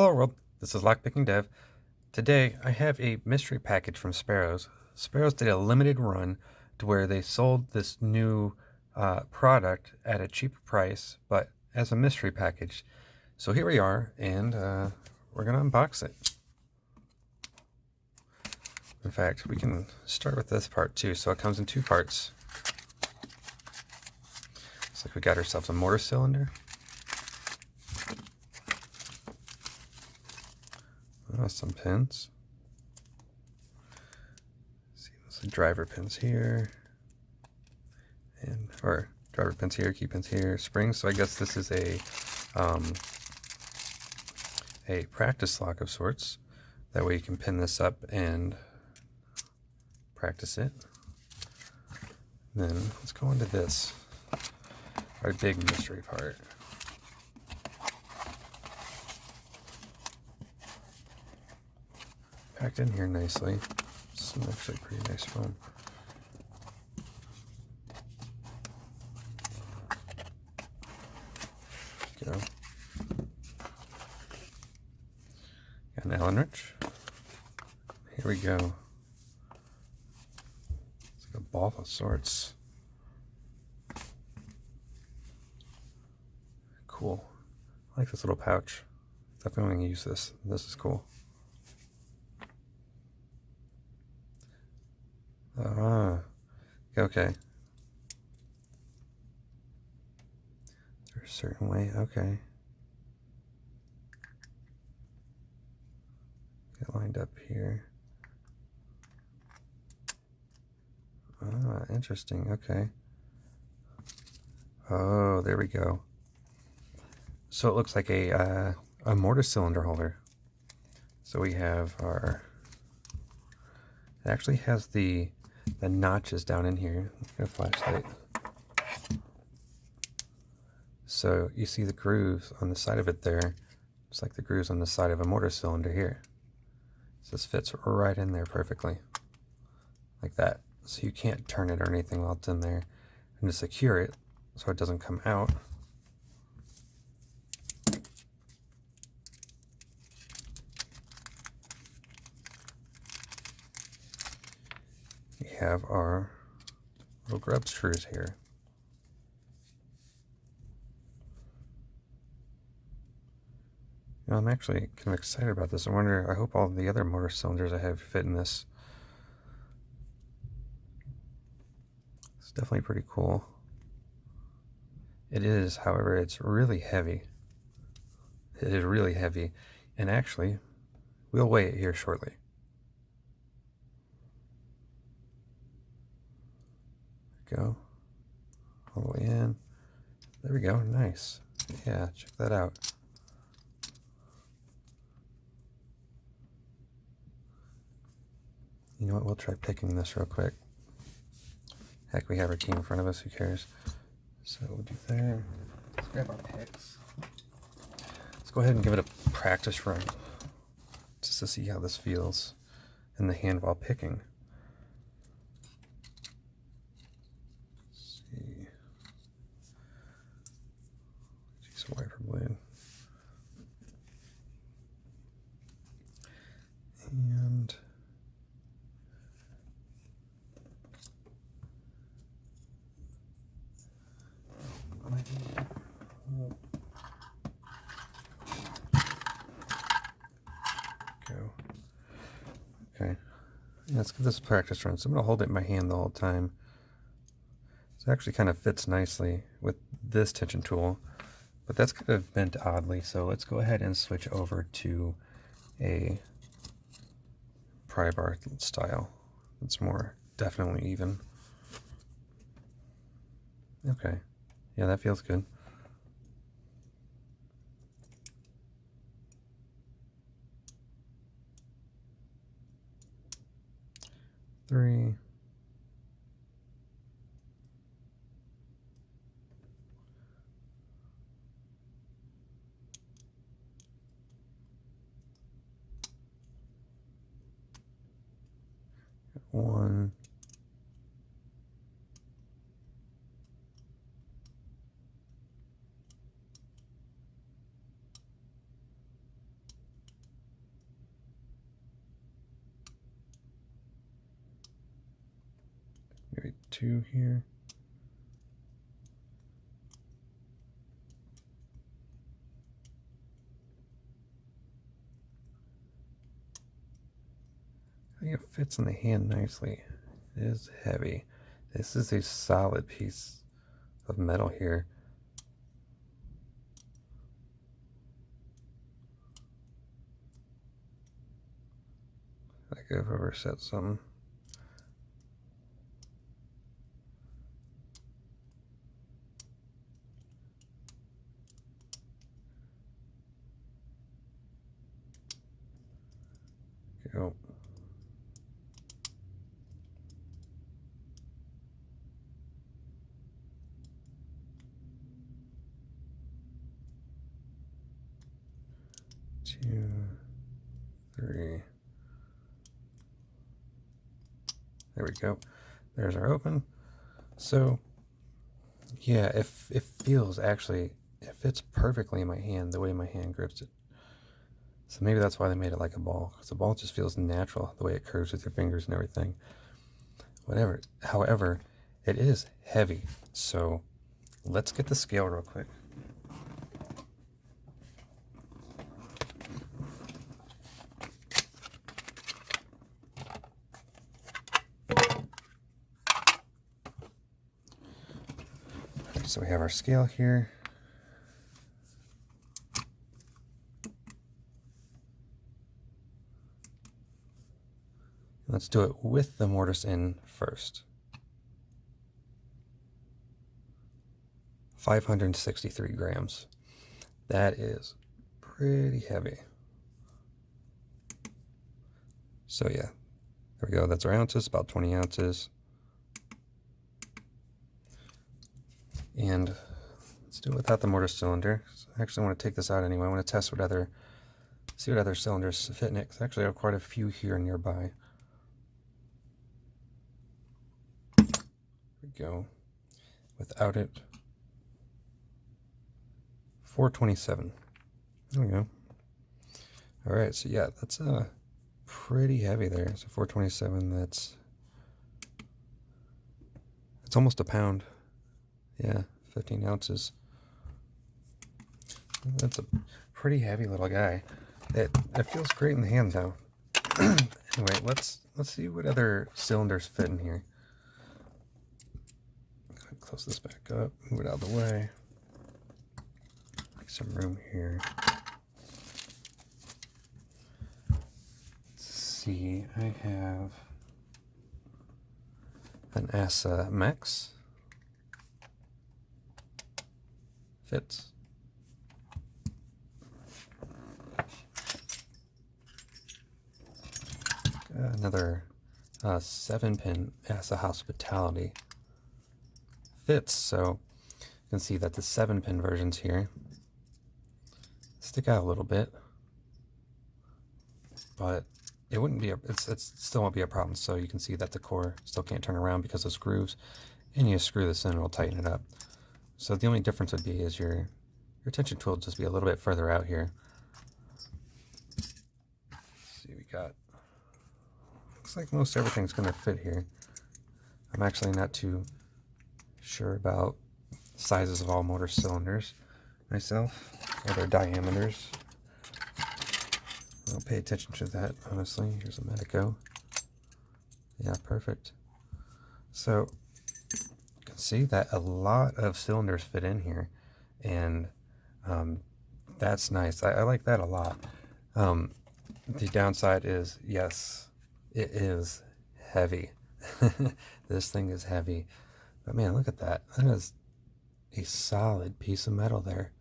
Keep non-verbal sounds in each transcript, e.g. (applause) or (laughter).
Hello world, this is Lockpicking Dev. Today I have a mystery package from Sparrows. Sparrows did a limited run to where they sold this new uh, product at a cheaper price, but as a mystery package. So here we are, and uh, we're going to unbox it. In fact, we can start with this part too. So it comes in two parts. Looks like we got ourselves a mortise cylinder. Oh, some pins. See, there's those driver pins here, and or driver pins here, key pins here, springs. So I guess this is a um, a practice lock of sorts. That way you can pin this up and practice it. Then let's go into this, our big mystery part. Packed in here nicely. Some actually pretty nice foam. Go. Got an Allen wrench. Here we go. It's like a ball of sorts. Cool. I like this little pouch. Definitely going to use this. This is cool. Ah, okay. There's a certain way, okay. Get lined up here. Ah, interesting, okay. Oh, there we go. So it looks like a, uh, a mortise cylinder holder. So we have our, it actually has the the notches down in here. a flashlight. So you see the grooves on the side of it there, just like the grooves on the side of a mortise cylinder here. So this fits right in there perfectly, like that. So you can't turn it or anything while it's in there. And to secure it so it doesn't come out, have our little grub screws here. Know, I'm actually kind of excited about this. I wonder, I hope all the other mortise cylinders I have fit in this. It's definitely pretty cool. It is, however, it's really heavy. It is really heavy. And actually, we'll weigh it here shortly. Go. All the way in. There we go. Nice. Yeah, check that out. You know what? We'll try picking this real quick. Heck, we have our key in front of us. Who cares? So we'll do there. Let's grab our picks. Let's go ahead and give it a practice run just to see how this feels in the hand while picking. wiper blade. And go. Okay. Let's give this a practice run. So I'm going to hold it in my hand the whole time. It actually kind of fits nicely with this tension tool. But that's kind of bent oddly, so let's go ahead and switch over to a pry bar style. It's more definitely even. Okay. Yeah, that feels good. Three. one. Maybe two here. Fits in the hand nicely. It is heavy. This is a solid piece of metal here. Like I've ever set something. Go. Two, three. There we go. There's our open. So, yeah, if it feels actually, it fits perfectly in my hand, the way my hand grips it. So maybe that's why they made it like a ball, because the ball just feels natural, the way it curves with your fingers and everything. Whatever. However, it is heavy. So let's get the scale real quick. So we have our scale here. Let's do it with the mortise in first. 563 grams. That is pretty heavy. So yeah, there we go. That's our ounces, about 20 ounces. And let's do it without the mortise cylinder. I actually want to take this out anyway. I want to test what other, see what other cylinders fit in it. Because actually I have quite a few here nearby. There we go. Without it, 427. There we go. All right, so yeah, that's uh, pretty heavy there. So 427, that's, it's almost a pound. Yeah, 15 ounces. That's a pretty heavy little guy. It, it feels great in the hand though. (clears throat) anyway, let's let's see what other cylinders fit in here. Close this back up, move it out of the way. Make some room here. Let's see, I have an ASSA uh, Max. Fits. Another uh, seven pin as a hospitality fits. So you can see that the seven pin versions here stick out a little bit, but it wouldn't be a, it's, it's still won't be a problem. So you can see that the core still can't turn around because of screws and you screw this in, it'll tighten it up. So the only difference would be is your, your tension tool just be a little bit further out here. Let's see, we got, looks like most everything's going to fit here. I'm actually not too sure about sizes of all mortise cylinders myself, or their diameters. I don't pay attention to that, honestly. Here's a Medeco. Yeah, perfect. So see that a lot of cylinders fit in here and um, that's nice. I, I, like that a lot. Um, the downside is, yes, it is heavy. (laughs) this thing is heavy. But man, look at that. That is a solid piece of metal there.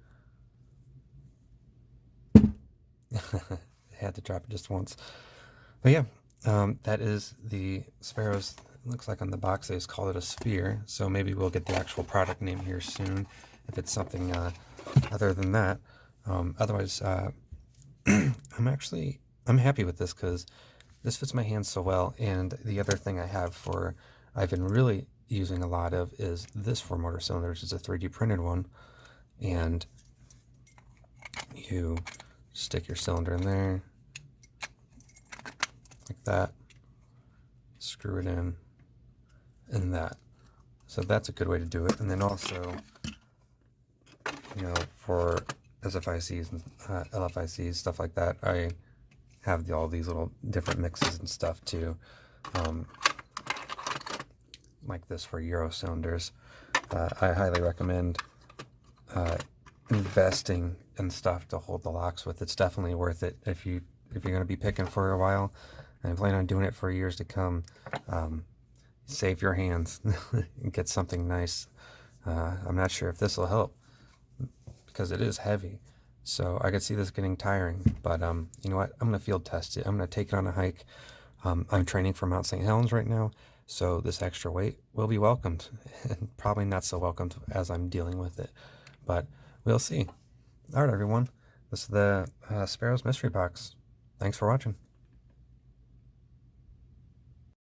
(laughs) had to drop it just once. But yeah, um, that is the Sparrows looks like on the box they just call it a sphere. So maybe we'll get the actual product name here soon if it's something uh, other than that. Um, otherwise uh, (clears throat) I'm actually I'm happy with this because this fits my hands so well. And the other thing I have for I've been really using a lot of is this for mortise cylinders. It's a 3D printed one. And you stick your cylinder in there like that. Screw it in and that. So that's a good way to do it. And then also, you know, for SFICs and uh, LFICs, stuff like that, I have the, all these little different mixes and stuff too. Um, like this for Euro cylinders. Uh, I highly recommend uh, investing in stuff to hold the locks with. It's definitely worth it if you if you're going to be picking for a while and plan on doing it for years to come. Um, save your hands (laughs) and get something nice. Uh, I'm not sure if this will help because it is heavy. So I could see this getting tiring, but um, you know what? I'm going to field test it. I'm going to take it on a hike. Um, I'm training for Mount St. Helens right now, so this extra weight will be welcomed and (laughs) probably not so welcomed as I'm dealing with it, but we'll see. All right, everyone. This is the uh, Sparrows Mystery Box. Thanks for watching.